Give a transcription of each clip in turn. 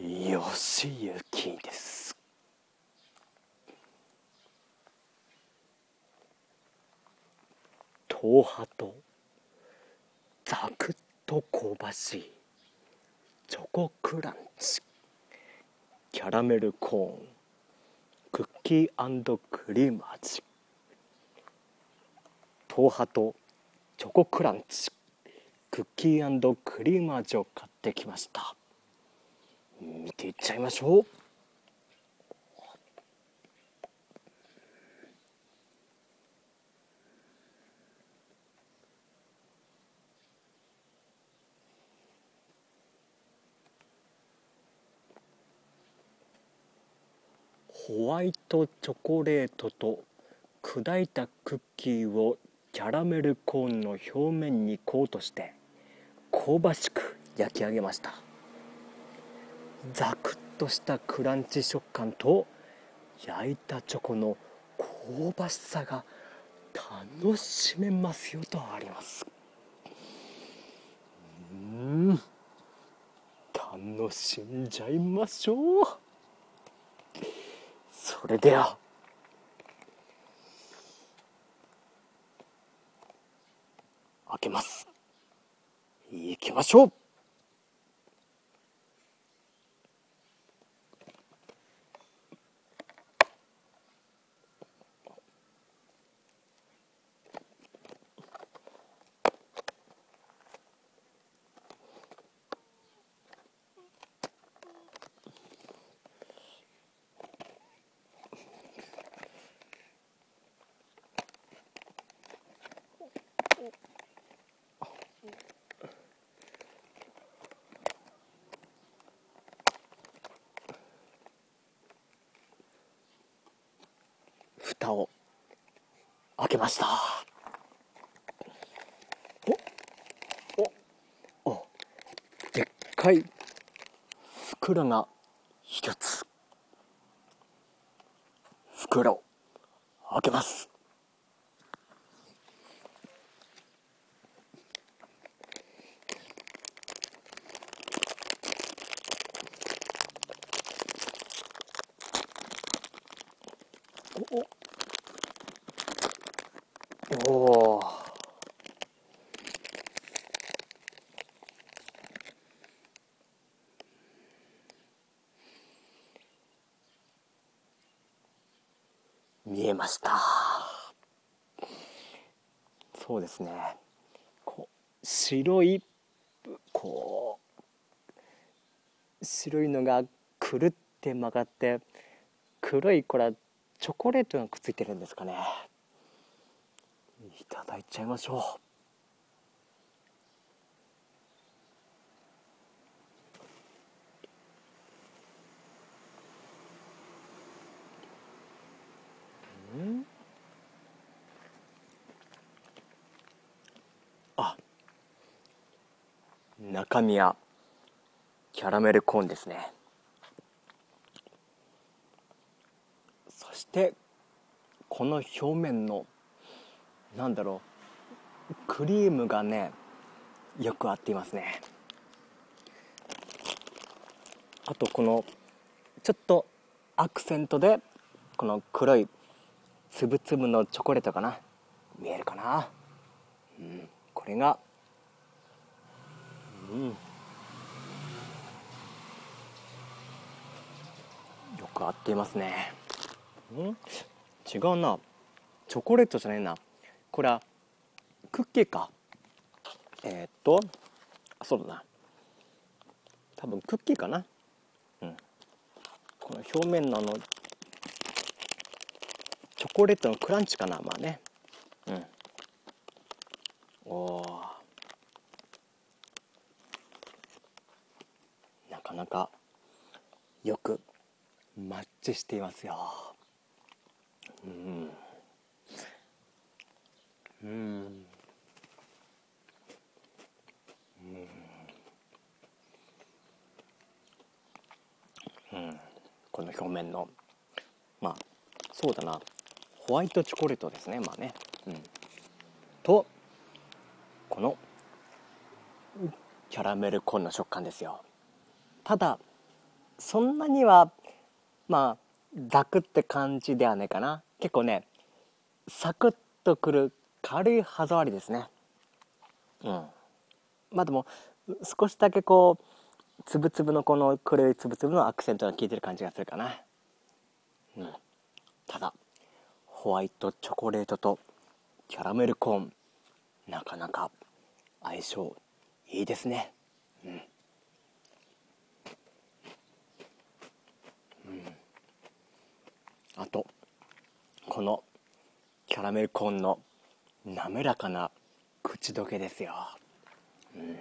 よしゆきです。豆腐とザクッと香ばしいチョコクランチキャラメルコーンクッキークリーム味。豆腐とチョコクランチクッキークリーム味を買ってきました。見ていっちゃいましょう。ホワイトチョコレートと砕いたクッキーをキャラメルコーンの表面にコートして香ばしく焼き上げました。ザクッとしたクランチ食感と焼いたチョコの香ばしさが楽しめますよとあります。うん。楽しんじゃいましょう。それでは。開けます。いきましょう。蓋を開けました。おおおでっかい袋が一つ。袋開けます。おお見えました。そうですね。こう白いこう白いのがくるって曲がって黒いこれはチョコレートがくっついてるんですかね。ただいちゃいましょう。あ中身はキャラメルコーンですね。そしてこの表面のなんだろう。クリームがねよく合っていますね。あとこのちょっとアクセントでこの黒いつぶつぶのチョコレートかな。見えるかな、うん、これがうん。よく合っていますね。うん？違うな。チョコレートじゃないな。これはクッキーか。えー、っとそうだな。多分クッキーかな。うん。この表面のあのチョコレートのクランチかなまあね。うん。おおなかなかよくマッチしていますよ。うんうん、この表面の。まあそうだな。ホワイトチョコレートですね。まあね、うん、とこのキャラメルコーンの食感ですよ。ただそんなにはまあザクって感じではないかな。結構ねサクッとくる軽い歯触りですね。うん。まあでも少しだけこうつぶつぶのこの黒いつぶつぶのアクセントが効いてる感じがするかな。うん。ただホワイトチョコレートとキャラメルコーンなかなか相性いいですね。うん、うん、あとこのキャラメルコーンの滑らかな口どけですよ、うん、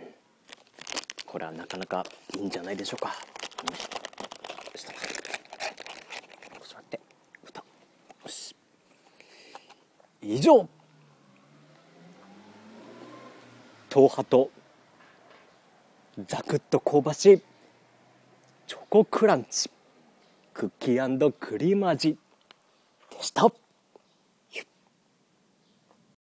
これはなかなかいいんじゃないでしょうか、うん、ちょっと待って。蓋。よし。以上。党派とザクッと香ばしい。チョコクランチ。クッキークリーム味。でした。